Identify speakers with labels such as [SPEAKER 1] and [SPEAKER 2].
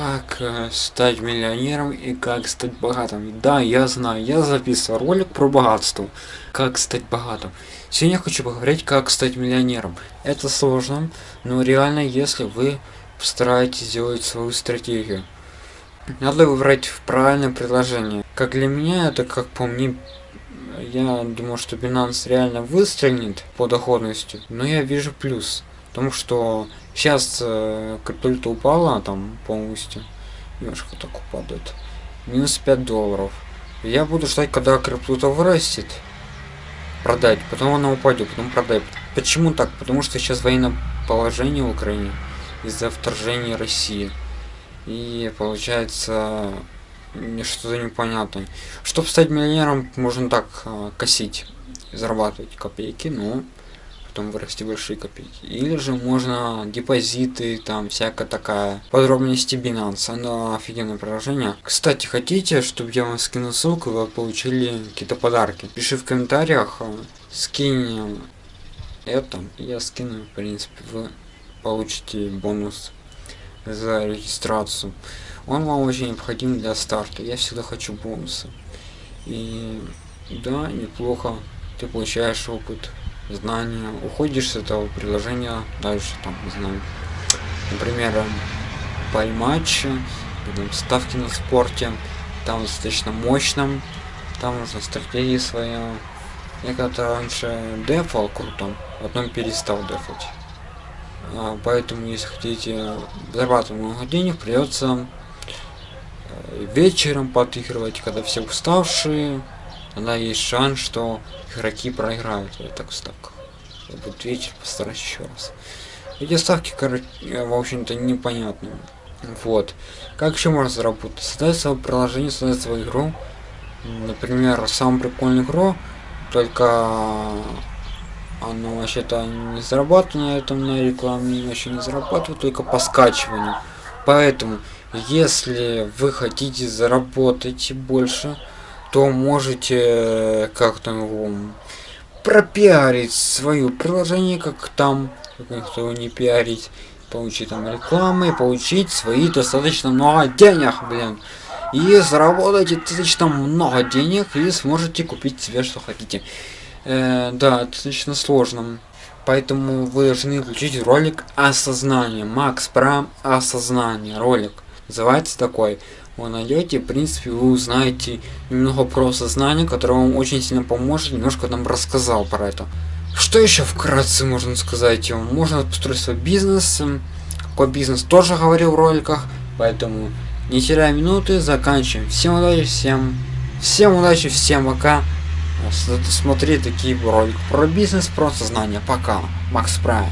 [SPEAKER 1] как э, стать миллионером и как стать богатым. Да, я знаю, я записывал ролик про богатство. Как стать богатым. Сегодня я хочу поговорить, как стать миллионером. Это сложно, но реально, если вы постараетесь сделать свою стратегию. Надо выбрать правильное предложение. Как для меня, это как по мне, я думаю, что Binance реально выстрелит по доходности, но я вижу плюс. Потому что сейчас э, криптовалюта упала там полностью. Немножко так упадет. Минус 5 долларов. Я буду ждать, когда криптовалюта вырастет. Продать. Потом она упадет, потом продать. Почему так? Потому что сейчас военное положение в Украине из-за вторжения России. И получается что-то непонятное. Чтобы стать миллионером, можно так э, косить, зарабатывать копейки, но потом вырасти большие копейки. Или же можно депозиты, там всякая такая. Подробности Binance, оно офигенное приложение. Кстати, хотите, чтобы я вам скинул ссылку, вы получили какие-то подарки? Пиши в комментариях, скинь это, я скину, в принципе, вы получите бонус за регистрацию. Он вам очень необходим для старта. Я всегда хочу бонусы. И да, неплохо. Ты получаешь опыт знания, уходишь с этого приложения дальше, там, не знаю, например, пойматч, ставки на спорте, там достаточно мощным, там нужно стратегии свои. Я когда-то раньше дефал круто, потом перестал дефать. А, поэтому, если хотите зарабатывать много денег, придется э, вечером подыгрывать, когда все уставшие, тогда есть шанс, что игроки проиграют в этих ставках. Я вечер постараюсь еще раз. Эти ставки, короче, в общем-то, непонятные. Вот. Как еще можно заработать? Создать свое приложение, создать свою игру. Например, самую прикольную игру, только оно вообще-то не зарабатывает на этом на рекламе, вообще не зарабатывает, только по скачиванию. Поэтому, если вы хотите заработать больше, то можете э, как-то его пропиарить свое приложение, как там, как никто не пиарить, получить там рекламы, получить свои достаточно много денег, блин. И заработать достаточно много денег и сможете купить себе что хотите. Э, да, достаточно сложно. Поэтому вы должны включить ролик осознания. Макс Прам осознание. Ролик. Называется такой вы найдете, в принципе, вы узнаете немного про сознание, которое вам очень сильно поможет, немножко нам рассказал про это. Что еще вкратце можно сказать? Можно построить свой бизнес, какой бизнес тоже говорил в роликах, поэтому не теряя минуты, заканчиваем. Всем удачи, всем, всем удачи, всем пока. Смотри такие ролики про бизнес, про сознание. Пока. Макс Прайм.